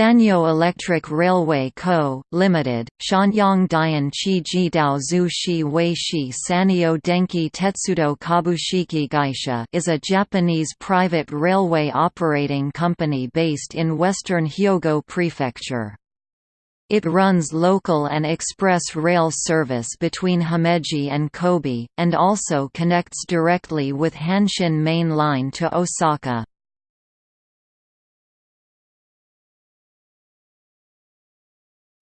Sanyo Electric Railway Co., Limited, Shanyang Dian Chi Dao Zhu Shi Wei Shi Sanyo Denki Tetsudo Kabushiki Gaisha is a Japanese private railway operating company based in western Hyogo Prefecture. It runs local and express rail service between Himeji and Kobe, and also connects directly with Hanshin Main Line to Osaka.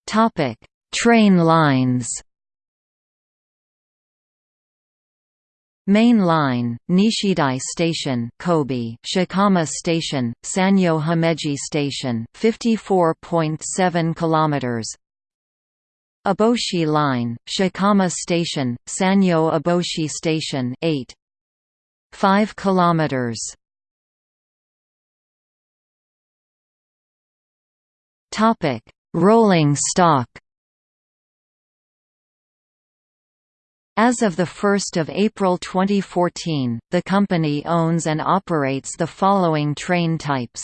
Topic: Train lines. Main line, Nishidai Station, Kobe, Shikama Station, Sanyo Himeji Station, 54.7 kilometers. Aboshi Line, Shikama Station, Sanyo Aboshi Station, 8. 5 kilometers. Topic: Rolling stock. As of 1 April 2014, the company owns and operates the following train types.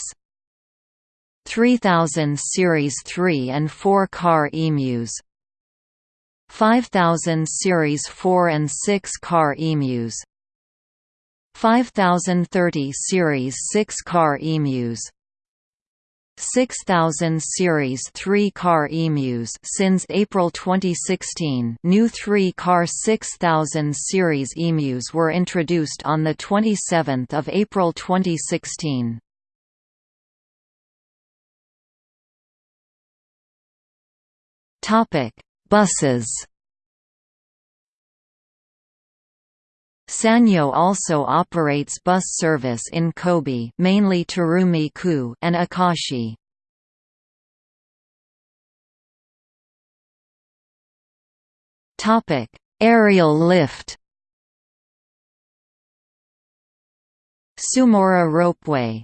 3000 Series 3 and 4 car emus 5000 Series 4 and 6 car emus 5030 Series 6 car emus 6000 series 3-car emus since April 2016 new 3-car 6000 series emus were introduced on the 27th of April 2016 topic buses Sanyo also operates bus service in Kobe mainly Tarumi-ku and Akashi. Topic: Aerial lift. Sumaura Ropeway